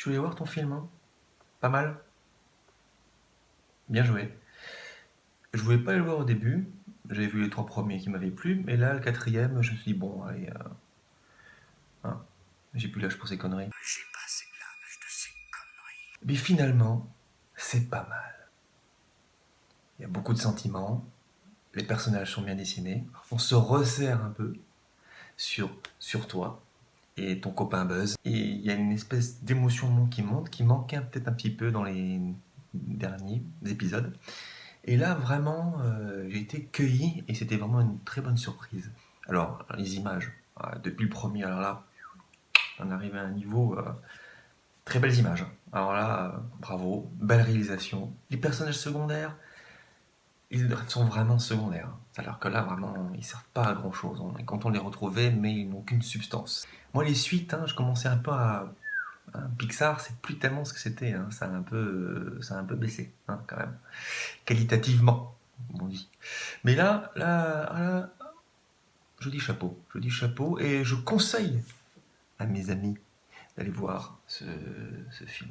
Je voulais voir ton film, hein. Pas mal Bien joué. Je voulais pas le voir au début, j'avais vu les trois premiers qui m'avaient plu, mais là, le quatrième, je me suis dit, bon, allez, euh, hein, j'ai plus l'âge pour ces conneries. J'ai passé l'âge de ces conneries. Mais finalement, c'est pas mal. Il y a beaucoup de sentiments, les personnages sont bien dessinés, on se resserre un peu sur, sur toi et ton copain Buzz. Et il y a une espèce d'émotion qui monte, qui manquait peut-être un petit peu dans les derniers épisodes. Et là, vraiment, euh, j'ai été cueilli et c'était vraiment une très bonne surprise. Alors, les images, euh, depuis le premier, alors là, on arrive à un niveau... Euh, très belles images. Alors là, bravo, belle réalisation. Les personnages secondaires, ils sont vraiment secondaires. Alors que là, vraiment, ils servent pas à grand chose. Quand on les retrouvait, mais ils n'ont aucune substance. Moi, les suites, hein, je commençais un peu à Pixar, c'est plus tellement ce que c'était, hein. ça, a un peu, ça a un peu baissé, hein, quand même, qualitativement, on dit. Mais là, là, là, je dis chapeau, je dis chapeau, et je conseille à mes amis d'aller voir ce, film.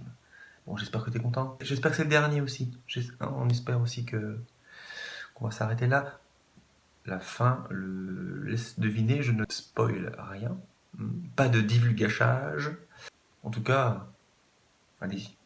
Bon, j'espère que tu es content. J'espère que c'est le dernier aussi. On espère aussi que qu'on va s'arrêter là. La fin le laisse deviner, je ne spoil rien. Pas de divulgachage. En tout cas, allez-y.